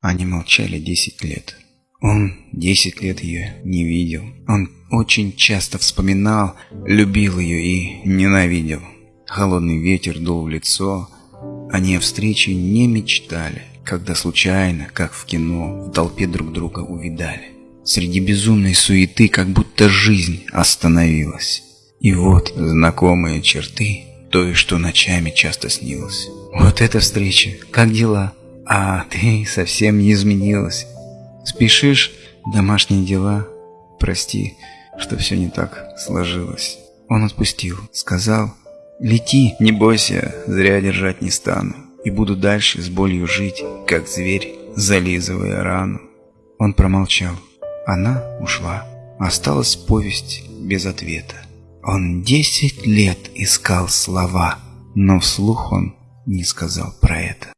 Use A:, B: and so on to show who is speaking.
A: Они молчали десять лет. Он десять лет ее не видел. Он очень часто вспоминал, любил ее и ненавидел. Холодный ветер дул в лицо. Они о встрече не мечтали, когда случайно, как в кино, в толпе друг друга увидали. Среди безумной суеты, как будто жизнь остановилась. И вот знакомые черты той, что ночами часто снилось. Вот эта встреча, как дела? А ты совсем не изменилась. Спешишь, домашние дела. Прости, что все не так сложилось. Он отпустил, сказал, лети, не бойся, зря держать не стану. И буду дальше с болью жить, как зверь, зализывая рану. Он промолчал. Она ушла. Осталась повесть без ответа. Он десять лет искал слова, но вслух он не сказал про это.